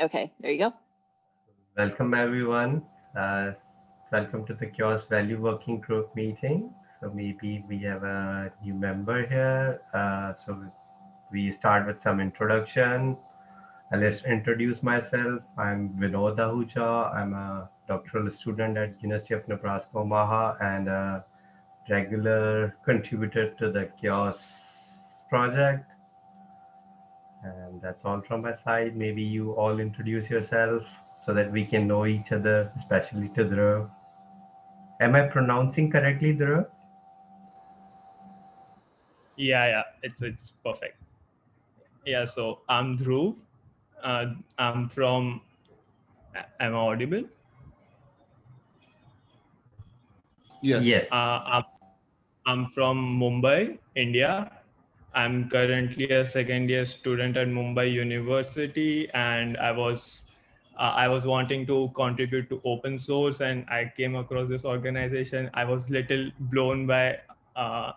Okay, there you go. Welcome everyone. Uh, welcome to the CHAOSS Value Working Group meeting. So maybe we have a new member here. Uh, so we start with some introduction. I'll just introduce myself. I'm Vinod Ahuja. I'm a doctoral student at University of Nebraska Omaha and a regular contributor to the CHAOSS project. And that's all from my side. Maybe you all introduce yourself so that we can know each other, especially to Dhruv. Am I pronouncing correctly, Dhruv? Yeah, yeah, it's it's perfect. Yeah, so I'm Dhruv. Uh, I'm from. Am I audible? Yes. Yes. Uh, I'm, I'm from Mumbai, India. I'm currently a second year student at Mumbai University, and I was uh, I was wanting to contribute to open source, and I came across this organization. I was little blown by. Uh,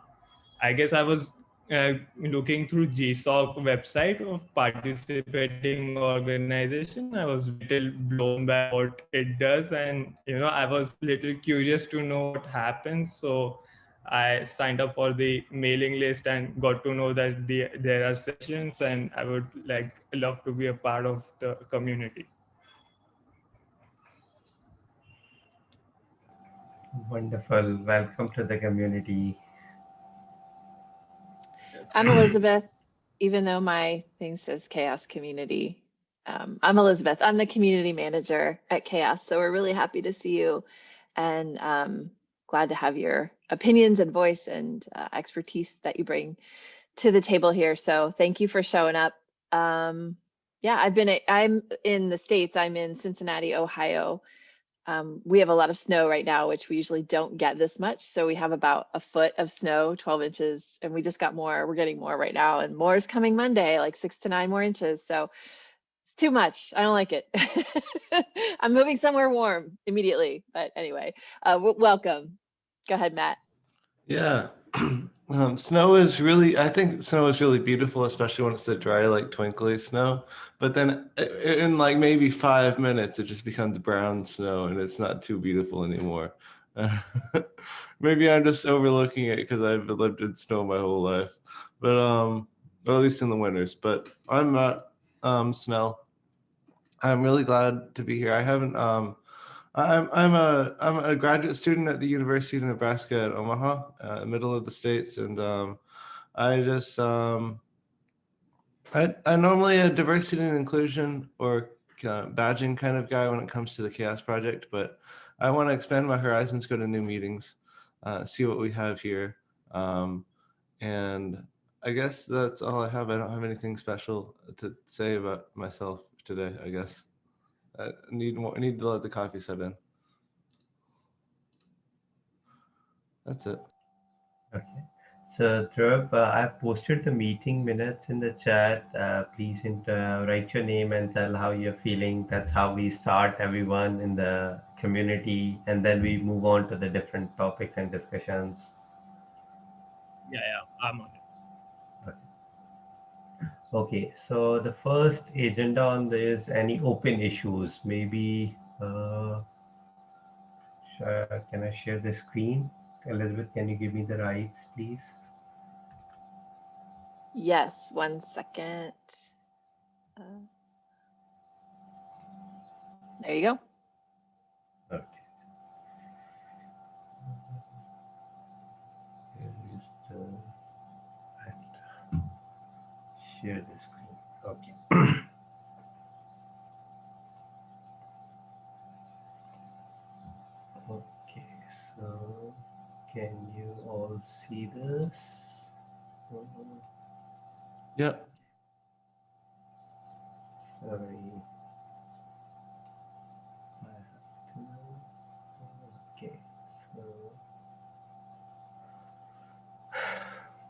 I guess I was uh, looking through GSOC website of participating organization. I was little blown by what it does, and you know I was little curious to know what happens. So I signed up for the mailing list and got to know that the, there are sessions and I would like love to be a part of the community. Wonderful. Welcome to the community. I'm Elizabeth, even though my thing says CHAOSS Community. Um, I'm Elizabeth. I'm the community manager at CHAOSS. So we're really happy to see you and um, glad to have your opinions and voice and uh, expertise that you bring to the table here. So thank you for showing up. Um, yeah, I've been, I'm in the States, I'm in Cincinnati, Ohio. Um, we have a lot of snow right now, which we usually don't get this much. So we have about a foot of snow, 12 inches, and we just got more. We're getting more right now, and more is coming Monday, like six to nine more inches. So it's too much. I don't like it. I'm moving somewhere warm immediately. But anyway, uh, welcome. Go ahead, Matt. Yeah. Um, snow is really, I think snow is really beautiful, especially when it's the dry, like twinkly snow. But then in like maybe five minutes, it just becomes brown snow and it's not too beautiful anymore. Maybe I'm just overlooking it because I've lived in snow my whole life, but um, at least in the winters. But I'm Matt um, Snell. I'm really glad to be here. I haven't um, I'm I'm a I'm a graduate student at the University of Nebraska at Omaha, uh, middle of the states, and um, I just um, I I'm normally a diversity and inclusion or uh, badging kind of guy when it comes to the CHAOSS Project, but I want to expand my horizons, go to new meetings, uh, see what we have here, um, and I guess that's all I have. I don't have anything special to say about myself today. I guess. I need more, I need to let the coffee set in. That's it. Okay. So Dhruv, uh, I've posted the meeting minutes in the chat. Uh, please uh, write your name and tell how you're feeling. That's how we start everyone in the community. And then we move on to the different topics and discussions. Yeah, yeah, I'm on it. Okay, so the first agenda on this, any open issues, maybe, uh, can I share the screen? Elizabeth, can you give me the rights, please? Yes, one second. Uh, there you go. Okay. Share the screen. Okay. okay, so can you all see this? Yeah. Sorry. Okay, so.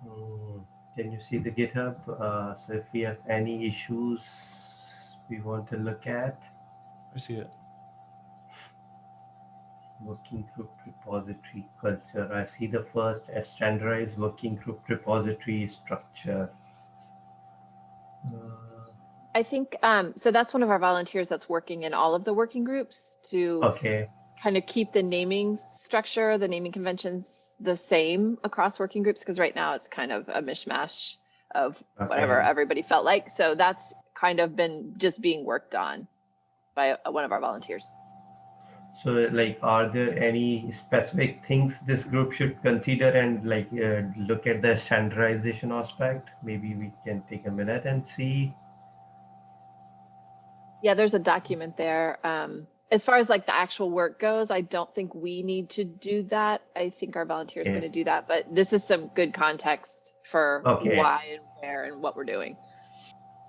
Hmm. Can you see the GitHub? Uh, so if we have any issues we want to look at. I see it. Working group repository culture. I see the first standardized working group repository structure. Uh, I think, um, so that's one of our volunteers that's working in all of the working groups to Okay. Kind of keep the naming structure, the naming conventions the same across working groups, because right now it's kind of a mishmash of whatever Okay. everybody felt like. So that's kind of been just being worked on by uh, one of our volunteers. So, like, are there any specific things this group should consider and like uh, look at the standardization aspect? Maybe we can take a minute and see. Yeah, there's a document there. Um, as far as like the actual work goes, I don't think we need to do that. I think our volunteers Okay. going to do that, but this is some good context for Okay. why and where and what we're doing.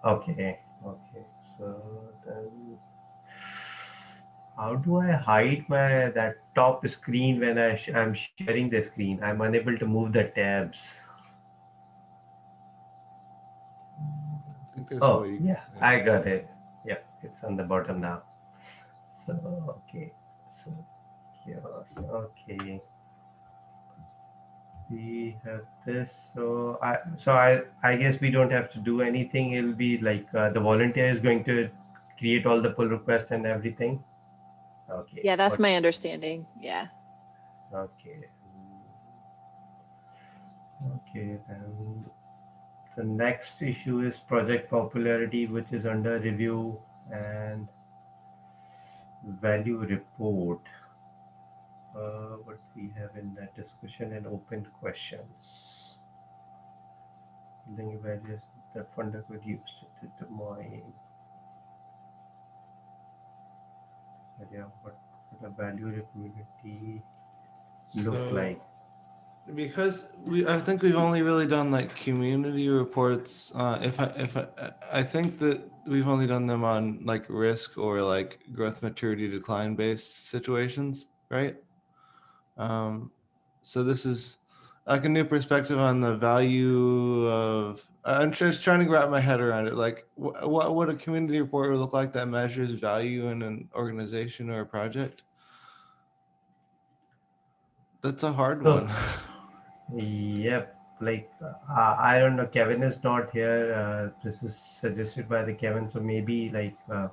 Okay. Okay. So then, how do I hide my that top screen when I sh- I'm sharing the screen? I'm unable to move the tabs. I think there's a Oh, way yeah, I got it. Yeah, it's on the bottom now. So, okay. So, here okay. We have this. So, I, so I, I guess we don't have to do anything. It'll be like uh, the volunteer is going to create all the pull requests and everything. Okay. Yeah, that's got- my understanding. Yeah. Okay. Okay, then the next issue is project popularity, which is under review and value report. Uh, what we have in that discussion and open questions. Building values that funder could use to determine. Yeah, what, what a value community look So- like. Because we i think we've only really done like community reports uh if i if i i think that we've only done them on like risk or like growth maturity decline based situations right? Um so this is like a new perspective on the value of i'm just trying to wrap my head around it. Like wh- what would a community report look like that measures value in an organization or a project? That's a hard one Yep, like uh, I don't know. Kevin is not here. Uh, this is suggested by the Kevin, so maybe like uh,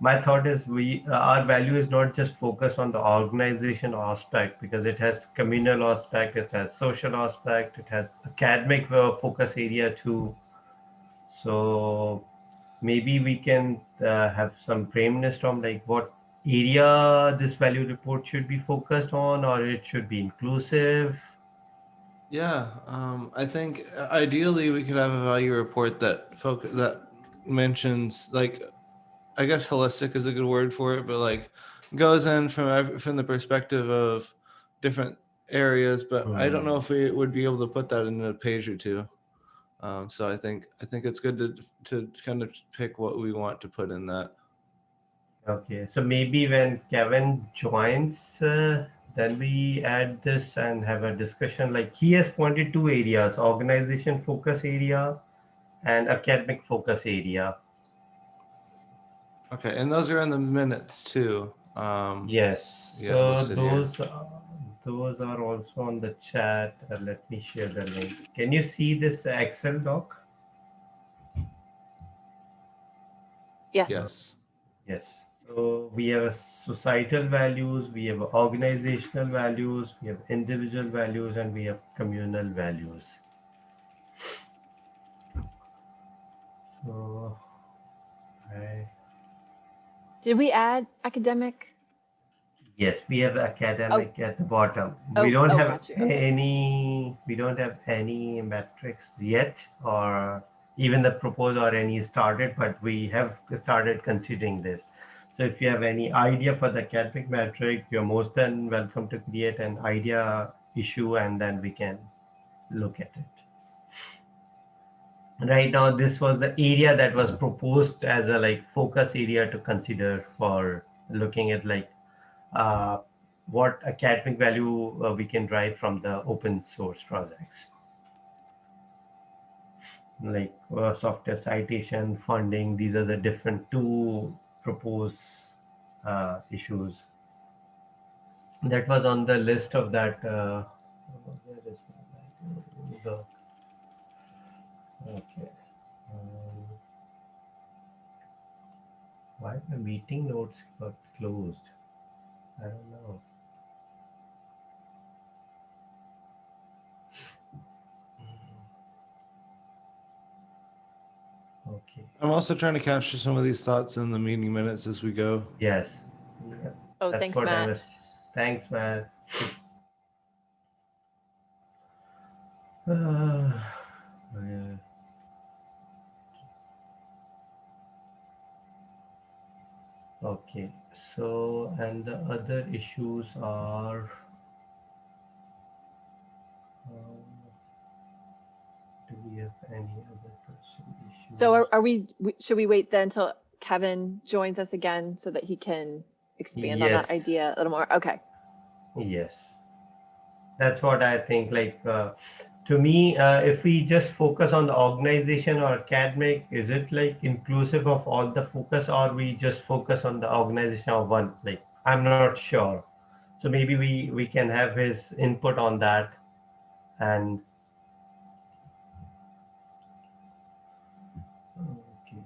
my thought is we uh, our value is not just focused on the organization aspect because it has communal aspect, it has social aspect, it has academic uh, focus area too. So maybe we can uh, have some brainstorm like what area this value report should be focused on, or it should be inclusive. Yeah, um, I think uh, ideally we could have a value report that focus that mentions like, I guess holistic is a good word for it, but like goes in from from the perspective of different areas. But I don't know if we would be able to put that in a page or two. Um, so I think I think it's good to to kind of pick what we want to put in that. Okay, so maybe when Kevin joins, uh, then we add this and have a discussion. Like he has pointed two areas: organization focus area and academic focus area. Okay, and those are in the minutes too. Um, Yes. Yeah, those so sit here. those uh, those are also on the chat. Uh, let me share the link. Can you see this Excel doc? Yes. Yes. Yes. So we have societal values, we have organizational values, we have individual values, and we have communal values. So I Did we add academic? yes, we have academic oh. at the bottom. Oh, we don't oh, have you. Okay. any we don't have any metrics yet or even the proposed or any started, but we have started considering this. So if you have any idea for the academic metric, you're most than welcome to create an idea issue and then we can look at it. Right now, this was the area that was proposed as a like focus area to consider for looking at like uh, what academic value uh, we can drive from the open source projects like uh, software citation funding these are the different two proposed uh, issues that was on the list of that uh, the okay um, Why my meeting notes got closed? I don't know. I'm also trying to capture some of these thoughts in the meeting minutes as we go. yes. Oh, That's thanks, what I Matt. was- Thanks, Matt. Uh, yeah. Okay, so and the other issues are. um, Do we have any other person issues? So are, are we, we- should we wait then until Kevin joins us again so that he can expand on that idea a little more? Okay. Yes. That's what I think. Like, uh, to me, uh, if we just focus on the organization or academic, is it like inclusive of all the focus or we just focus on the organization of one? Like, I'm not sure. So maybe we, we can have his input on that and. Okay. Okay.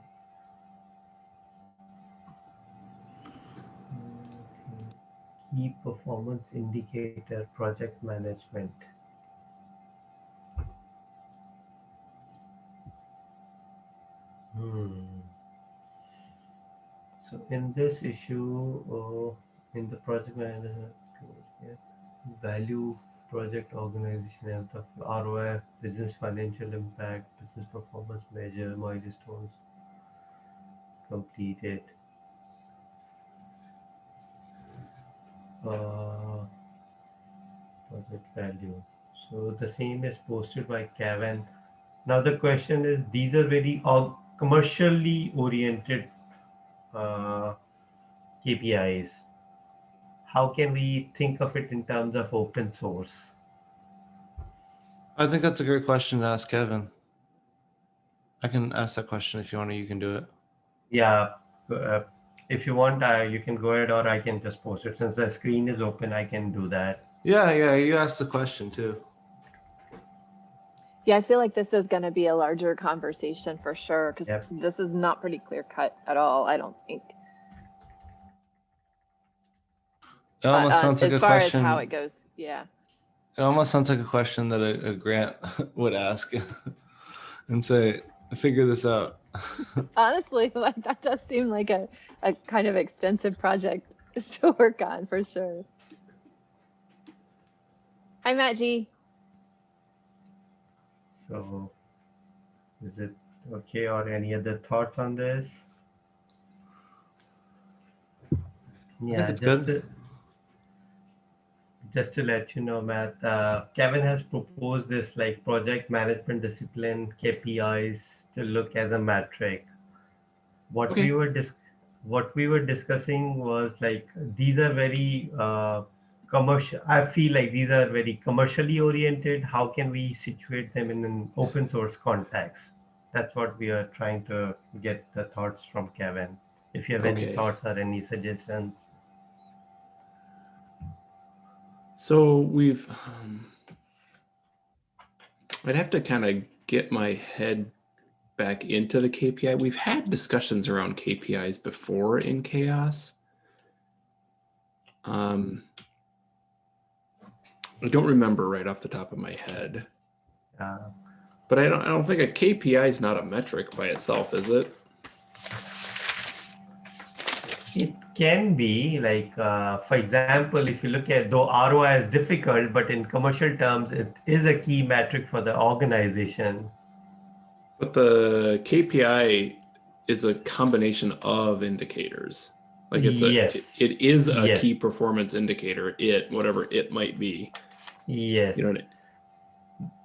Key performance indicator project management. Hmm. So in this issue, uh, in the project management, value project organization health of ROI, business financial impact, business performance measure, milestones completed. Uh, value. So the same is posted by Kevin. Now the question is, these are very org- commercially oriented uh, KPIs. How can we think of it in terms of open source? I think that's a great question to ask Kevin. I can ask that question if you want to, you can do it. Yeah, uh, if you want, uh, you can go ahead or I can just post it. Since the screen is open, I can do that. Yeah, yeah, you asked the question too. Yeah, I feel like this is going to be a larger conversation for sure because Yep. this is not pretty clear cut at all, I don't think. It But, almost um, sounds like as a far question. as how it goes, yeah. It almost sounds like a question that a, a grant would ask and say, figure this out. Honestly, like that does seem like a, a kind of extensive project to work on for sure. Hi, Matt G. So is it okay or any other thoughts on this? Yeah, it's just good. Just to let you know, Matt, uh, Kevin has proposed this like project management discipline KPIs to look as a metric. What Okay. we were dis- what we were discussing was like these are very uh, commercial. I feel like these are very commercially oriented. How can we situate them in an open source context? That's what we are trying to get the thoughts from Kevin. If you have any thoughts or any suggestions. So we've, um, I'd have to kind of get my head back into the KPI. We've had discussions around KPIs before in CHAOSS. Um, I don't remember right off the top of my head, Uh, but I don't, I don't think a KPI is not a metric by itself, is it? Can be like, uh, for example, if you look at though ROI is difficult, but in commercial terms, it is a key metric for the organization. But the KPI is a combination of indicators. Like it's a, Yes. it is a Yes. key performance indicator, it, whatever it might be. Yes. You know,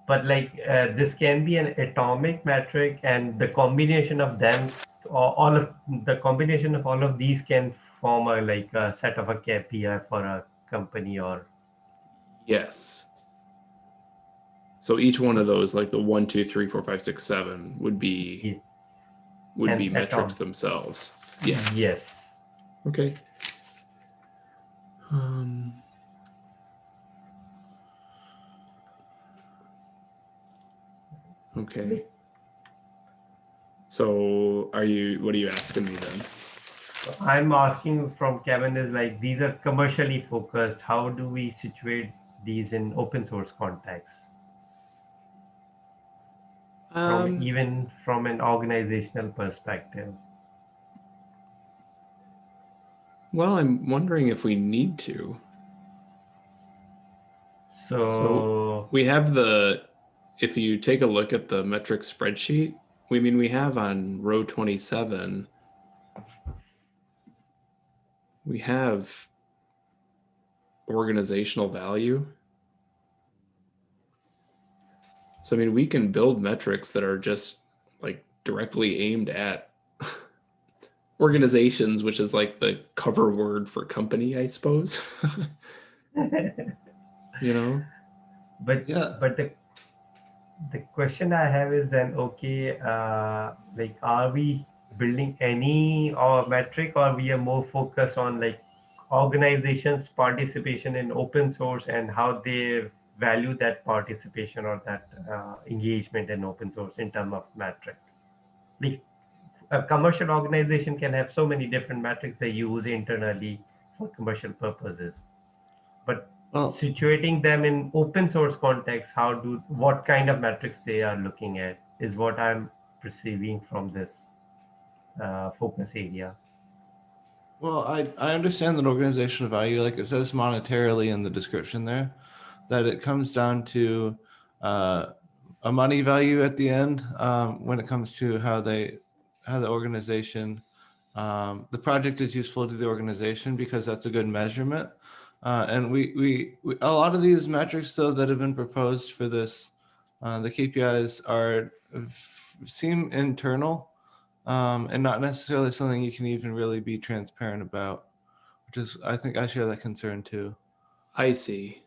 but like uh, this can be an atomic metric and the combination of them or all of the combination of all of these can form a like a set of a KPI for a company or yes. So each one of those, like the one, two, three, four, five, six, seven would be, Yeah. would And be metrics themselves. Yes. yes Okay. Um, okay. So are you, what are you asking me then? I'm asking from Kevin is like, these are commercially focused. How do we situate these in open source context? From Um, even from an organizational perspective. well, I'm wondering if we need to. So, We have the, if you take a look at the metric spreadsheet, we mean we have on row 27, we have organizational value. So, I mean, we can build metrics that are just like directly aimed at organizations, which is like the cover word for company, I suppose. you know? but Yeah. but the the question I have is then okay, uh, like are we building any or metric or we are more focused on like organizations participation in open source and how they value that participation or that uh, engagement in open source in terms of metric? Like a commercial organization can have so many different metrics they use internally for commercial purposes. But situating them in open source context how do what kind of metrics they are looking at is what i'm perceiving from this. uh, focus area Well, I, I understand that organizational value, like it says monetarily in the description there, that it comes down to uh, a money value at the end um, when it comes to how they, how the organization, um, the project is useful to the organization because that's a good measurement. Uh, and we, we, we, a lot of these metrics though that have been proposed for this, uh, the KPIs are, seem internal um, and not necessarily something you can even really be transparent about, which is, I think I share that concern too. I see.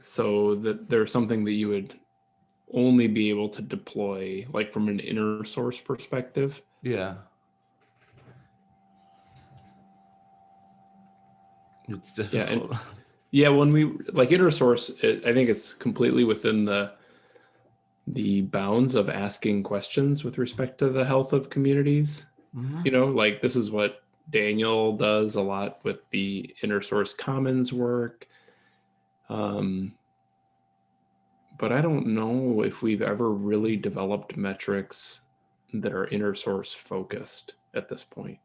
So that there's something that you would only be able to deploy like from an inner source perspective. Yeah. It's Yeah, and- difficult. Yeah, when we like inner source, it, I think it's completely within the the bounds of asking questions with respect to the health of communities. Mhm. You know, like this is what Daniel does a lot with the inner source commons work. Um, but I don't know if we've ever really developed metrics that are inner source focused at this point.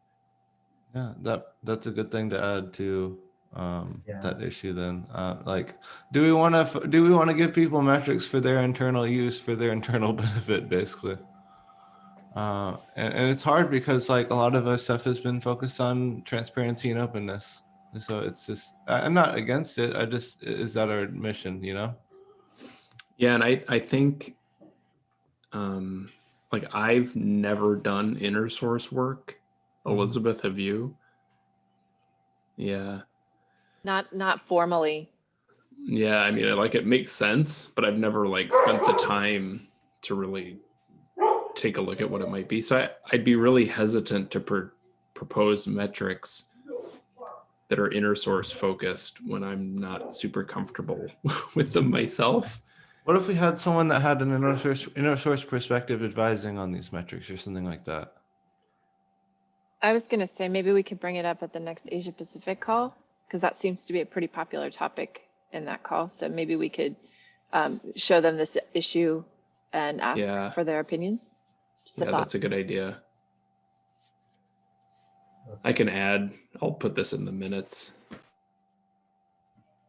Yeah, that that's a good thing to add to um, Yeah. that issue. Then, uh, like, do we want to do we want to give people metrics for their internal use for their internal benefit, basically? Uh, and, and it's hard because like a lot of our stuff has been focused on transparency and openness. And So it's just I- I'm not against it. I just is that our mission, you know? Yeah, and I I think um like I've never done inner source work. Elizabeth, have you? Yeah. Not, not formally. Yeah, I mean, I like it makes sense, but I've never like spent the time to really take a look at what it might be. So I, I'd be really hesitant to pr- propose metrics that are inner source focused when I'm not super comfortable with them myself. What if we had someone that had an inner source inner source perspective advising on these metrics or something like that? I was gonna say, maybe we could bring it up at the next Asia Pacific call, because that seems to be a pretty popular topic in that call. So maybe we could um, show them this issue and Yeah. ask for their opinions. Just Yeah, thought. that's a good idea. I can add, I'll put this in the minutes.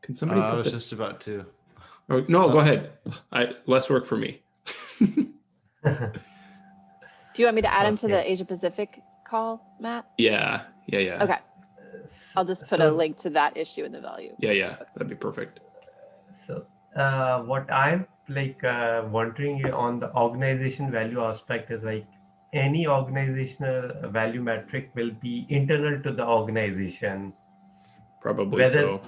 Can somebody Uh, I was the- just about to. Oh, no, go Uh, ahead. I less work for me. Do you want me to add him to Okay. the Asia Pacific call, Matt? Yeah, yeah, yeah. Okay, I'll just put a link to that issue in the value. Yeah, yeah, that'd be perfect. So, uh, what I'm like uh, wondering on the organization value aspect is like any organizational value metric will be internal to the organization, Probably Whether- so.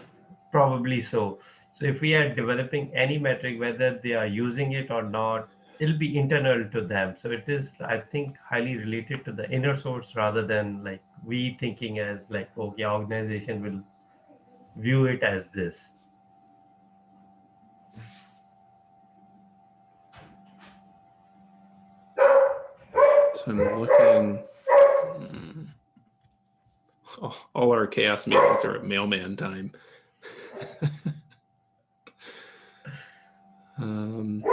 probably so. So, if we are developing any metric, whether they are using it or not, it'll be internal to them. So, it is, I think, highly related to the inner source rather than like we thinking as like, okay, organization will view it as this. So I'm looking. hmm. all- all our CHAOSS meetings are at mailman time. um,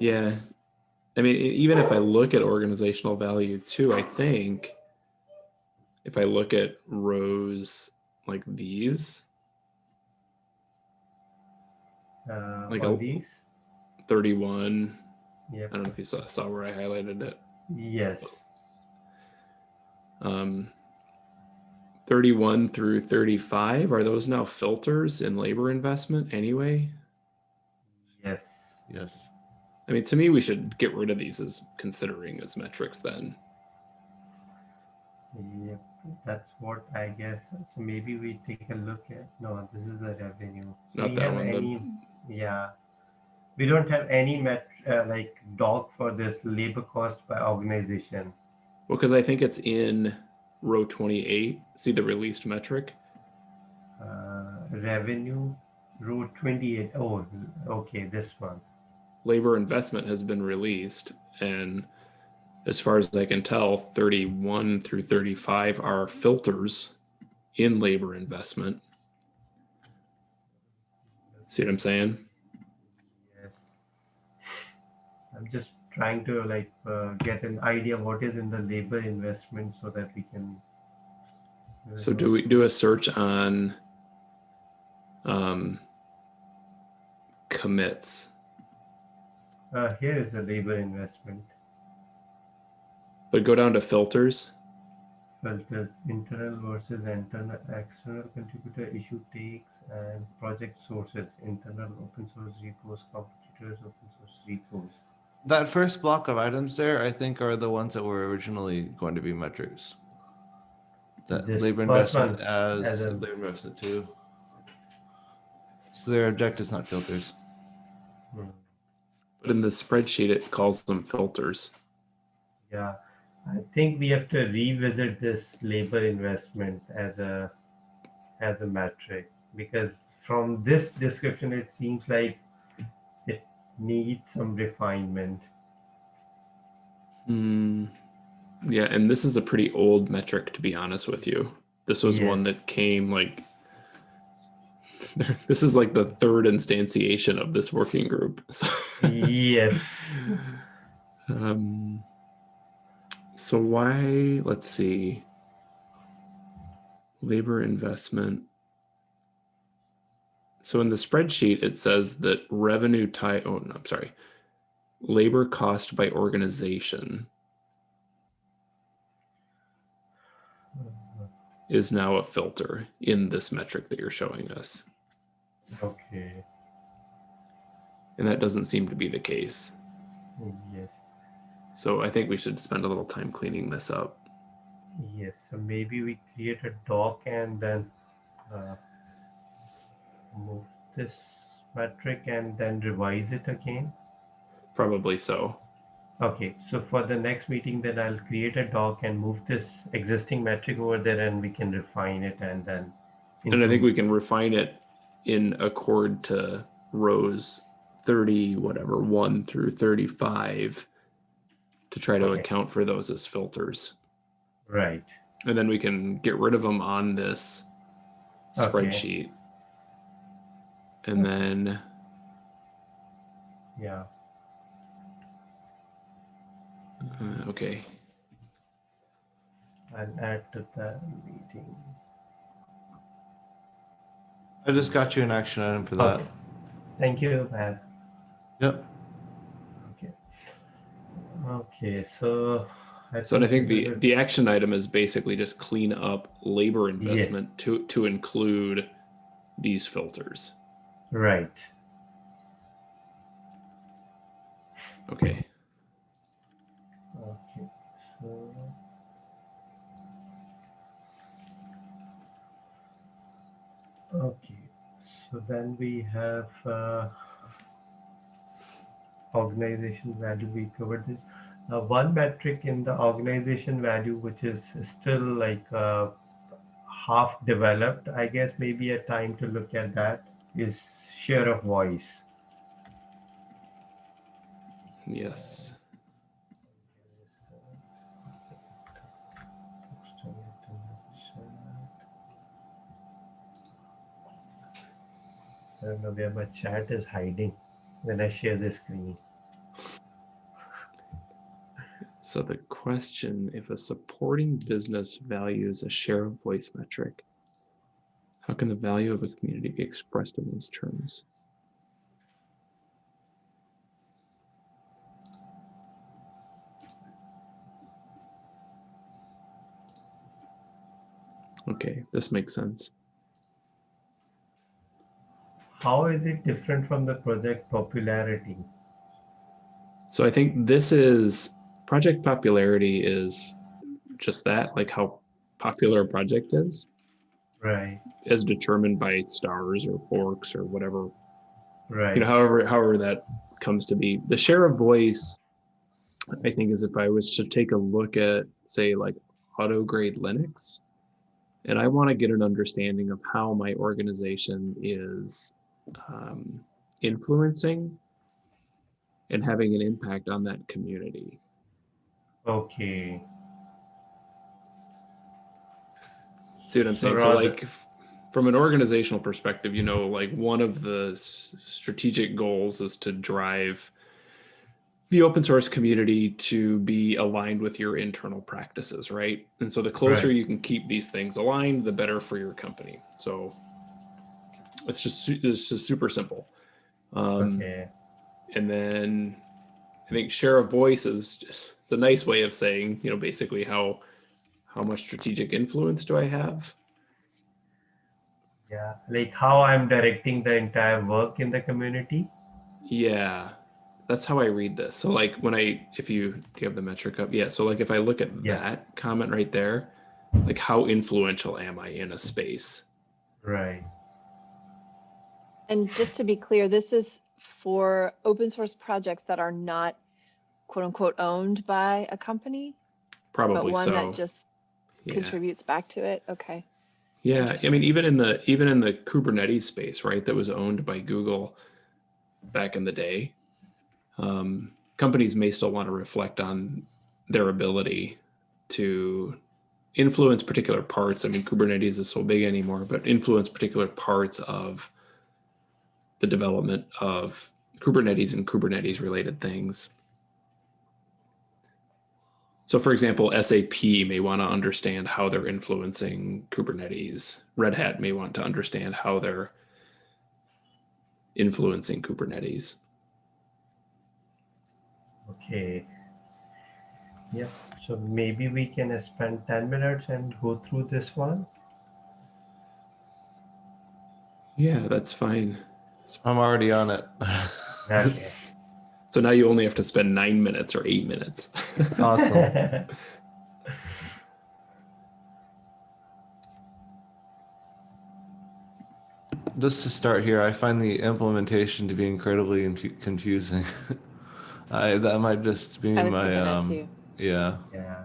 yeah, I mean, even if I look at organizational value too, I think if I look at rows like these, Uh, Like on a- these? 31, Yep. I don't know if you saw, saw where I highlighted it. Yes. Um, 31 through 35, are those now filters in labor investment anyway? Yes. Yes. I mean, to me, we should get rid of these as considering as metrics then. Yeah, That's what I guess. So maybe we take a look at. No, this is the revenue. So Not that one, Any, yeah. We don't have any met uh, like doc for this labor cost by organization. Well, because I think it's in row 28. See the released metric? Uh, revenue, row 28. Oh, okay, this one. Labor investment has been released. And as far as I can tell, 31 through 35 are filters in labor investment. See what I'm saying? Yes. I'm just trying to like uh, get an idea what is in the labor investment so that we can. uh, So do we do a search on um, commits, Uh, here is the labor investment but go down to filters. filters internal versus internal external contributor issue takes and project sources internal open source repos competitors open source repos. That first block of items there, I think, are the ones that were originally going to be metrics. That This labor investment as, as a- labor investment too. So their objectives, not filters. Hmm. But in the spreadsheet, it calls them filters. Yeah, I think we have to revisit this labor investment as a as a metric because from this description it seems like it needs some refinement. Hmm. Yeah, and this is a pretty old metric, to be honest with you. This was one that came like. This is like the third instantiation of this working group. So, yes. um, so why? Let's see. Labor investment. So in the spreadsheet, it says that revenue tie. Oh, no, I'm sorry. Labor cost by organization is now a filter in this metric that you're showing us. Okay. And that doesn't seem to be the case. Yes. So I think we should spend a little time cleaning this up. Yes. So maybe we create a doc and then uh, move this metric and then revise it again. Probably so. Okay, so for the next meeting, then I'll create a doc and move this existing metric over there and we can refine it and then. And I think we can refine it in accord to rows 30, whatever, 1 through 35 to try to Okay. account for those as filters. Right, And then we can get rid of them on this Okay. spreadsheet. And then yeah, Uh, okay. I'll add to the meeting. I just got you an action item for that. Okay. Thank you, Matt. Yep. Okay. Okay, so. So and I think the is the action item is basically just clean up labor investment to to include these filters. Right, Okay. okay, so then we have uh, organization value. We covered this. Uh, one metric in the organization value, which is still like uh, half developed, I guess maybe a time to look at that is share of voice. Yes. I don't know where my chat is hiding when I share the screen. So the question, if a supporting business values a share of voice metric, how can the value of a community be expressed in those terms? Okay, this makes sense. How is it different from the project popularity? So I think this is project popularity is just that, like how popular a project is, Right, as determined by stars or forks or whatever right. you know however however that comes to be the share of voice i think is if i was to take a look at say like auto grade linux and i want to get an understanding of how my organization is um, influencing and having an impact on that community. Okay, see what i'm saying? So rather- like from an organizational perspective you know like one of the strategic goals is to drive the open source community to be aligned with your internal practices right? And so the closer Right. you can keep these things aligned the better for your company. So it's just it's just super simple um, okay, and then I think share of voice is just it's a nice way of saying, you know, basically how how much strategic influence do I have? yeah. Like how I'm directing the entire work in the community. Yeah, that's how I read this. So like when I if you do you have the metric up? Yeah. So like if I look at Yeah. that comment right there, like how influential am I in a space? Right, And just to be clear, this is for open source projects that are not quote unquote owned by a company, but Probably one so. that just yeah. contributes back to it. Okay. Yeah, I mean, even in the even in the Kubernetes space, right, that was owned by Google back in the day, um, companies may still want to reflect on their ability to influence particular parts. I mean, Kubernetes is so big anymore, but influence particular parts of the development of Kubernetes and Kubernetes related things. So, for example, SAP may want to understand how they're influencing Kubernetes. Red Hat may want to understand how they're influencing Kubernetes. okay. Yeah, So maybe we can spend 10 minutes and go through this one. Yeah, that's fine. I'm already on it. Okay. So now you only have to spend nine minutes or eight minutes. awesome. Just to start here, I find the implementation to be incredibly infu- confusing. I, that might just be I was my thinking that um, too. yeah. yeah.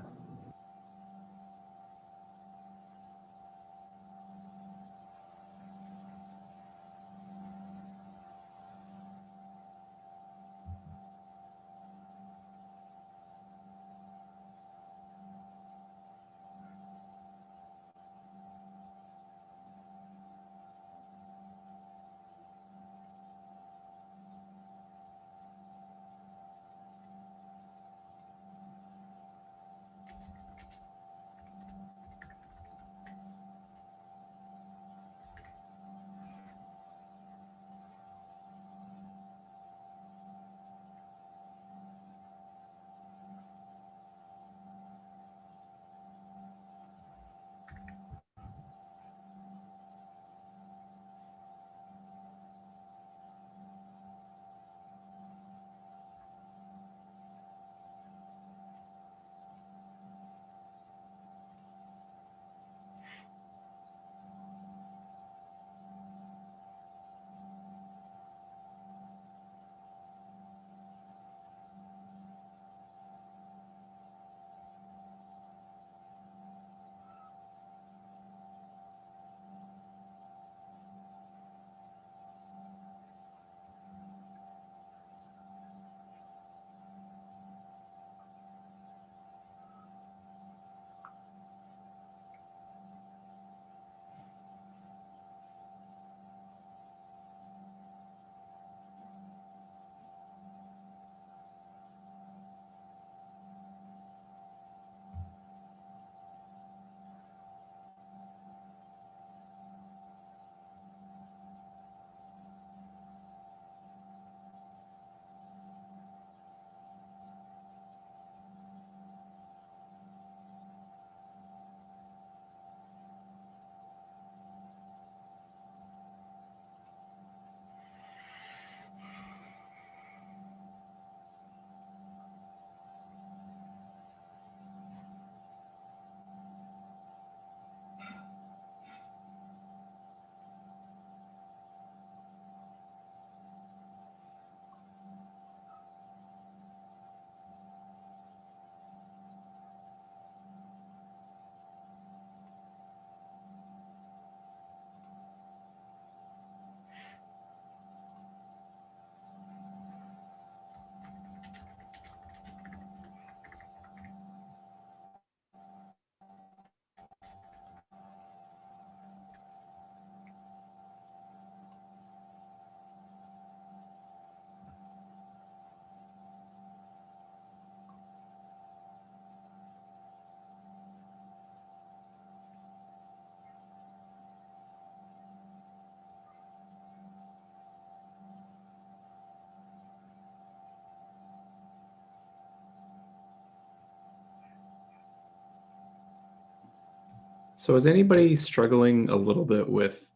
So is anybody struggling a little bit with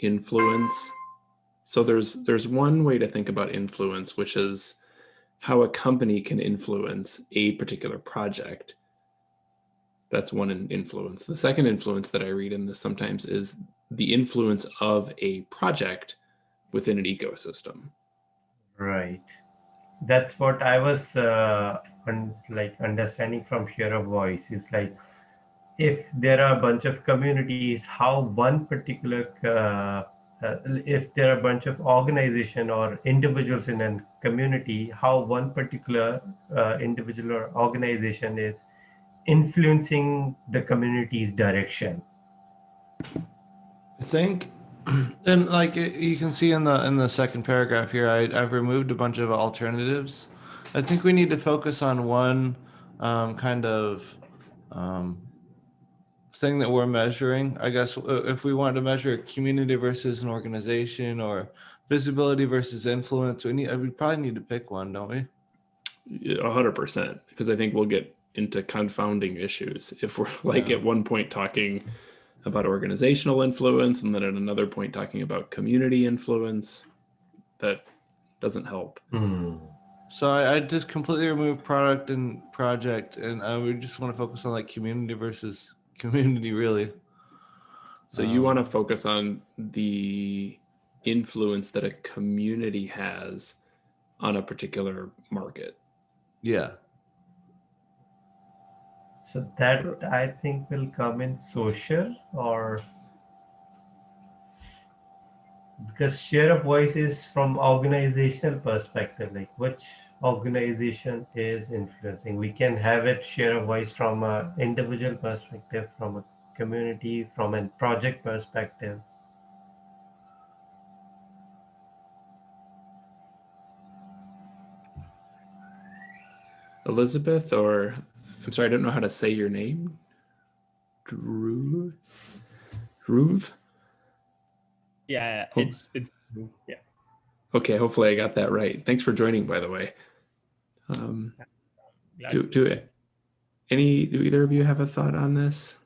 influence? So there's there's one way to think about influence, which is how a company can influence a particular project. That's one influence. The second influence that I read in this sometimes is the influence of a project within an ecosystem. Right. That's what I was uh, un- like understanding from share of voice is like if there are a bunch of communities, how one particular uh, uh, if there are a bunch of organization or individuals in a community, how one particular uh, individual or organization is influencing the community's direction. I think, and like you can see in the in the second paragraph here, I, I've removed a bunch of alternatives. I think we need to focus on one um, kind of um, thing that we're measuring. I guess uh, if we want to measure community versus an organization or visibility versus influence, we need we probably need to pick one, don't we? A hundred percent, because I think we'll get into confounding issues if we're like Yeah. at one point talking about organizational influence and then at another point talking about community influence. That doesn't help. Hmm. So I, I just completely remove product and project, and I would just want to focus on like community versus community, really. So you want to Um, focus on the influence that a community has on a particular market. Yeah. So that I think will come in social or because share of voice is from organizational perspective, like which organization is influencing. We can have it share a voice from a individual perspective, from a community, from a project perspective. Elizabeth, or I'm sorry, I don't know how to say your name. Drew, Ruve. Yeah, it's it's yeah. Okay, hopefully I got that right. Thanks for joining, by the way. Um, do do it. Any? Do either of you have a thought on this?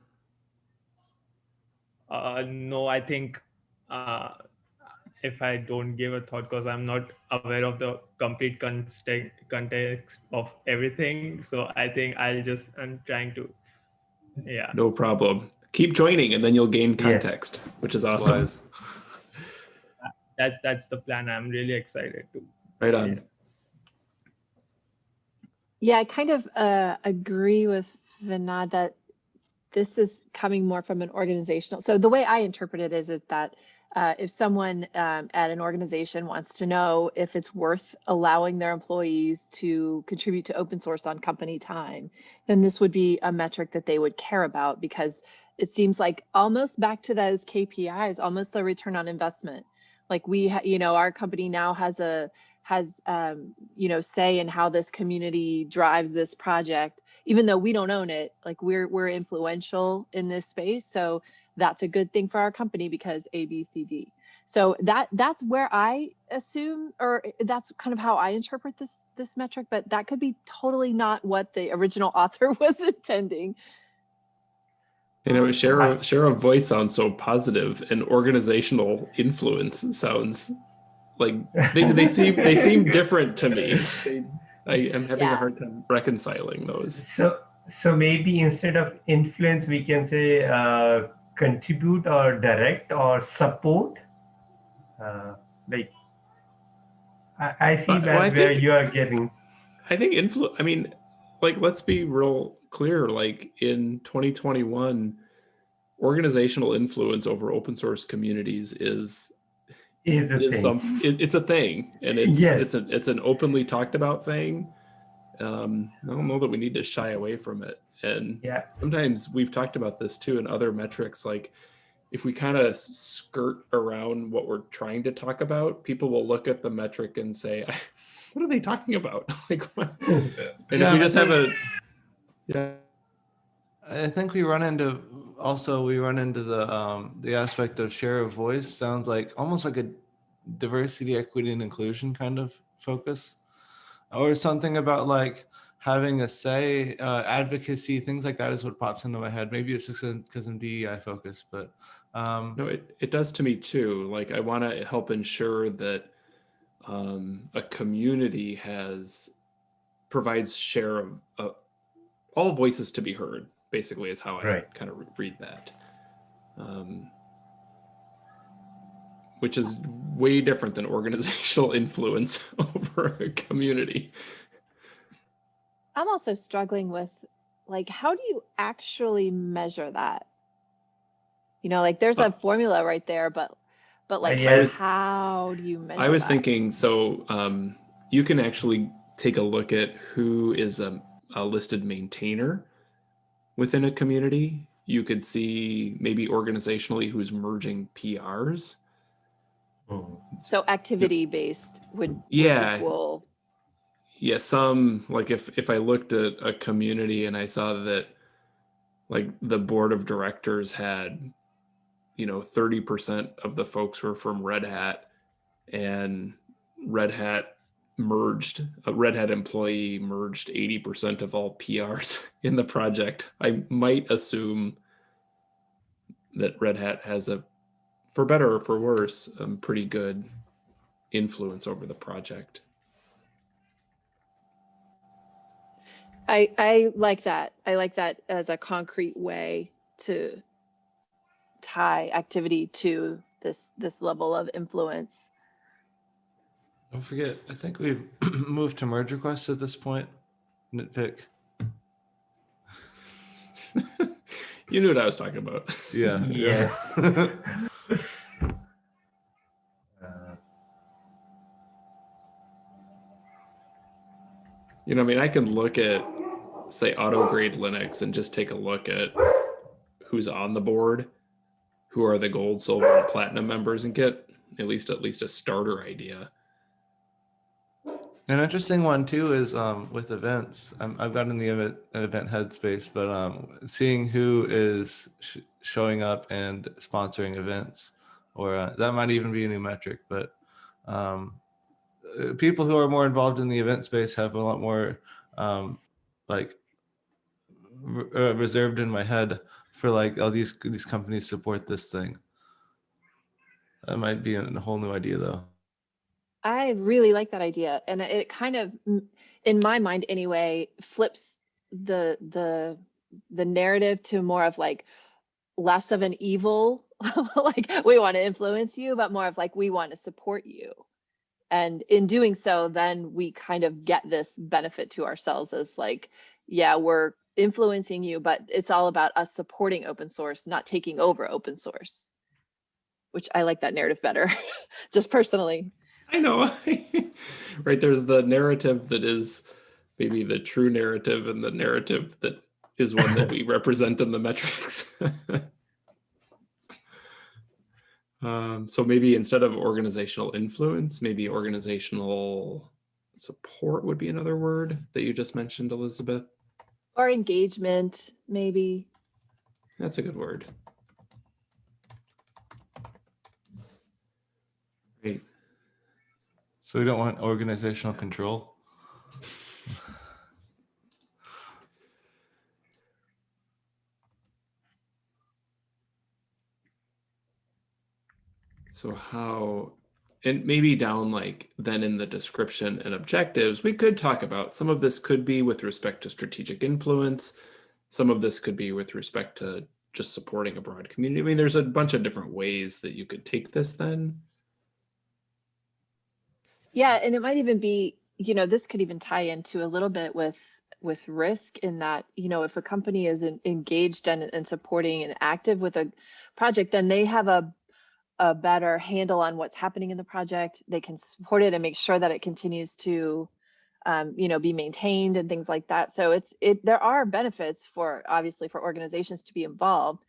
Uh, no, I think uh, if I don't give a thought because I'm not aware of the complete context context of everything, so I think I'll just I'm trying to, yeah. No problem. Keep joining, and then you'll gain Yes. context, which is awesome. wise. That that's the plan. I'm really excited to. Right on. Yeah, I kind of uh, agree with Vinod that this is coming more from an organizational. So the way I interpret it is, is that uh, if someone um, at an organization wants to know if it's worth allowing their employees to contribute to open source on company time, then this would be a metric that they would care about because it seems like almost back to those KPIs, almost the return on investment. Like we, you know, our company now has a has um, you know say in how this community drives this project even though we don't own it like we're we're influential in this space. So that's a good thing for our company because a b c d. So that that's where i assume or that's kind of how i interpret this this metric but that could be totally not what the original author was intending. You know, share a share of voice sounds so positive, and organizational influence sounds like they, they seem they seem different to me. They, I am having a hard time reconciling those. So, so maybe instead of influence, we can say uh, contribute or direct or support. Uh, like, I, I see Well, that I where think- you are getting. I think influ. I mean, like let's be real clear. Like in 2021, organizational influence over open source communities is Is a is thing. some it, it's a thing and it's Yes. it's an it's an openly talked about thing um i don't know that we need to shy away from it and yeah, sometimes we've talked about this too in other metrics like if we kind of skirt around what we're trying to talk about people will look at the metric and say what are they talking about like what? and Yeah, if we just have a yeah I think we run into also we run into the um the aspect of share of voice sounds like almost like a diversity, equity, and inclusion kind of focus. Or something about like having a say, uh, advocacy, things like that is what pops into my head. Maybe it's just because I'm DEI focused, but um, No, it, it does to me too. Like I want to help ensure that um, a community has provides share of uh, all voices to be heard. Basically, is how I Right. kind of read that. Um, which is way different than organizational influence over a community. I'm also struggling with like how do you actually measure that? You know, like there's a formula right there, but but like yes. how do you measure I was that? thinking so um, you can actually take a look at who is a, a listed maintainer within a community. You could see maybe organizationally who's merging PRs. So activity based would, would Yeah. equal Yeah, some like if if I looked at a community and I saw that like the board of directors had you know 30% of the folks were from Red Hat and Red Hat merged a Red Hat employee merged 80% of all PRs in the project. I might assume that Red Hat has a for better or for worse, um, pretty good influence over the project. I I like that. I like that as a concrete way to tie activity to this this level of influence. Don't forget, I think we've moved to merge requests at this point. Nitpick. you knew what I was talking about. Yeah. Yes. Uh, You know, I mean, I can look at, say, auto grade Linux and just take a look at who's on the board, who are the gold, silver, and platinum members, and get at least at least a starter idea. An interesting one too is um, with events. I'm, I've gotten in the event, event headspace, but um, seeing who is sh- showing up and sponsoring events, or uh, that might even be a new metric. But um, uh, people who are more involved in the event space have a lot more um, like re- uh, reserved in my head for like, oh, these these companies support this thing. That might be a whole new idea though. I really like that idea, and it kind of, in my mind anyway, flips the the the narrative to more of like less of an evil, like we want to influence you, but more of like we want to support you. And in doing so, then we kind of get this benefit to ourselves as like, yeah, we're influencing you, but it's all about us supporting open source, not taking over open source. Which I like that narrative better, just personally. I know, right? There's the narrative that is maybe the true narrative, and the narrative that is one that we represent in the metrics. um, so maybe instead of organizational influence, maybe organizational support would be another word that you just mentioned, Elizabeth. Or engagement, maybe. That's a good word. Great. So we don't want organizational control. So how, and maybe down like then in the description and objectives, we could talk about some of this could be with respect to strategic influence. Some of this could be with respect to just supporting a broad community. I mean, there's a bunch of different ways that you could take this then. Yeah, and it might even be, you know, this could even tie into a little bit with with risk in that, you know, if a company is en- engaged and, and supporting and active with a project, then they have a a better handle on what's happening in the project. They can support it and make sure that it continues to um, you know, be maintained and things like that. So it's it there are benefits for obviously for organizations to be involved.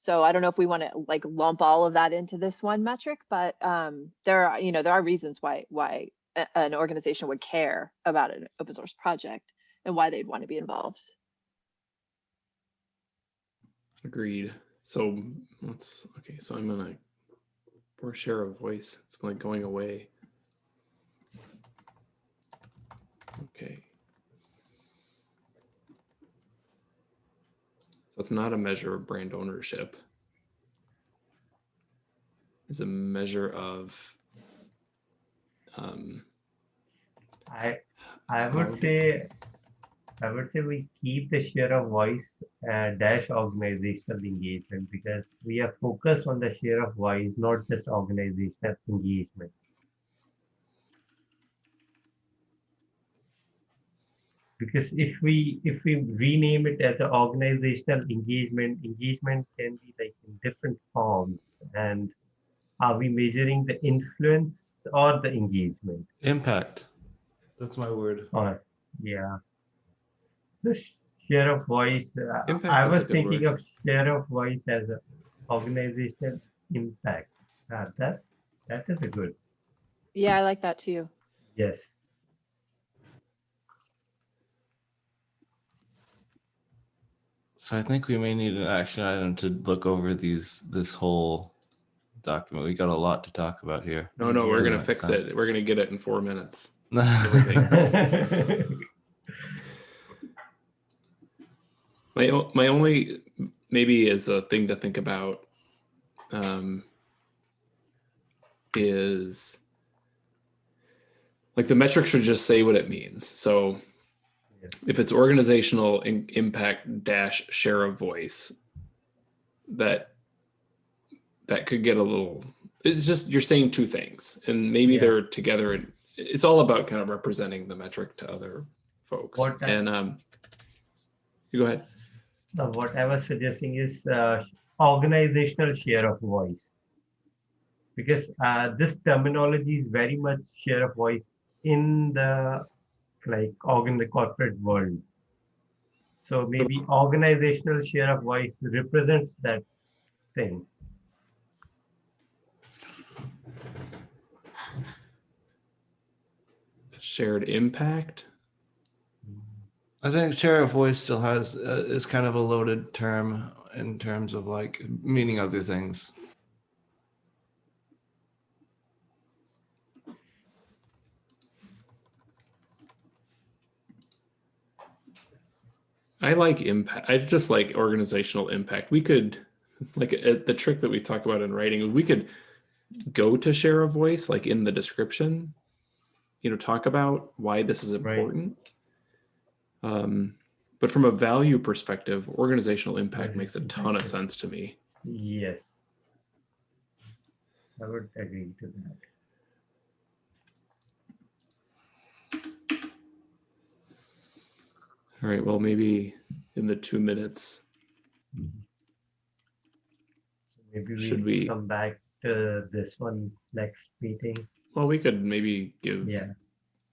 So I don't know if we want to like lump all of that into this one metric, but um, there are you know there are reasons why why a- an organization would care about an open source project and why they'd want to be involved. Agreed. So let's, okay, so I'm gonna, poor share of voice, it's like going away. Okay. It's not a measure of brand ownership. It's a measure of um, I I would say I would say we keep the share of voice uh, dash organizational engagement because we are focused on the share of voice, not just organizational engagement. Because if we if we rename it as an organizational engagement, engagement can be like in different forms. And are we measuring the influence or the engagement? Impact. That's my word. Or, yeah. The share of voice, uh, Impact I is a was thinking word. of share of voice as an organizational impact. Uh, that, that is a good, Yeah, I like that too. yes. So I think we may need an action item to look over these, this whole document. We got a lot to talk about here. no, no, we're gonna fix time. it. We're gonna get it in four minutes. My my only maybe is a thing to think about um, is like the metric should just say what it means. So. If it's organizational impact dash share of voice, that that could get a little. It's just you're saying two things, and maybe Yeah. they're together. And it's all about kind of representing the metric to other folks. What and um, you go ahead. Now, what I was suggesting is uh, organizational share of voice. Because uh, this terminology is very much share of voice in the like organ the corporate world. So maybe organizational share of voice represents that thing. shared impact I think share of voice still has, uh, is kind of a loaded term in terms of like meaning other things. I like impact i just like organizational impact we could like uh, the trick that we talk about in writing we could go to share a voice like in the description you know talk about why this is Right. important um but from a value perspective organizational impact makes a ton of sense to me Yes. I would agree to that. All right well maybe in the two minutes Maybe Should we we- come back to this one next meeting. well we could maybe give Yeah.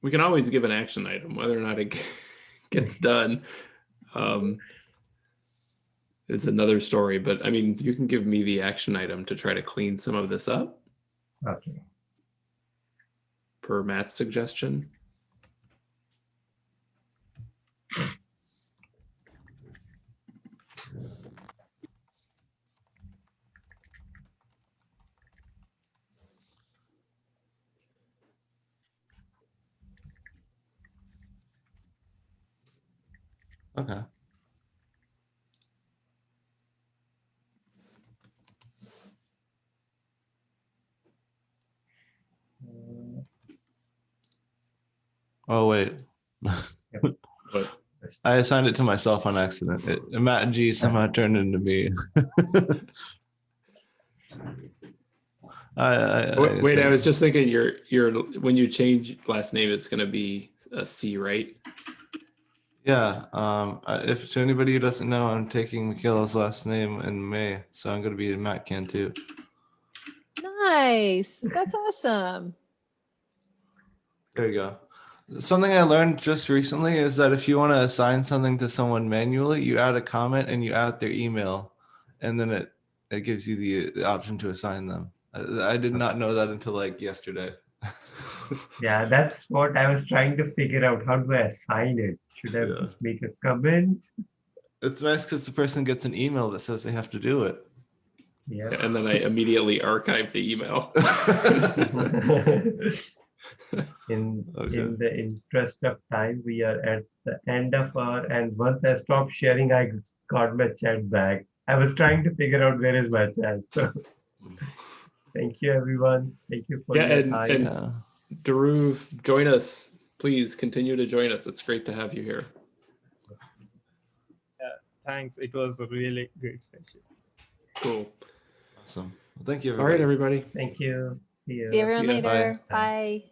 we can always give an action item whether or not it gets done um is another story but i mean you can give me the action item to try to clean some of this up Okay. per matt's suggestion Okay. Oh, wait. but I assigned it to myself on accident. It, Matt G somehow turned into me. I, I, wait, wait i was just thinking your your when you change last name it's going to be a c right Yeah. Um. If to anybody who doesn't know, I'm taking Michaela's last name in May, so I'm gonna be a Matt Can too. Nice. That's awesome. There you go. Something I learned just recently is that if you want to assign something to someone manually, you add a comment and you add their email, and then it it gives you the, the option to assign them. I, I did not know that until like yesterday. Yeah, that's what I was trying to figure out. How do I assign it? Should I Yeah. just make a comment? It's nice because the person gets an email that says they have to do it. Yeah. and then i immediately archive the email in Okay. in the interest of time, we are at the end of our. And once I stopped sharing, I got my chat back. I was trying to figure out where is my chat. So thank you, everyone. Thank you for Yeah, your and- time. and- Yeah. Daruv, join us. Please continue to join us. It's great to have you here. yeah, Thanks. It was a really great session. Cool. Awesome. Well, thank you. All right, everybody. everybody. Thank you. See you. See everyone Yeah, bye. later. Bye.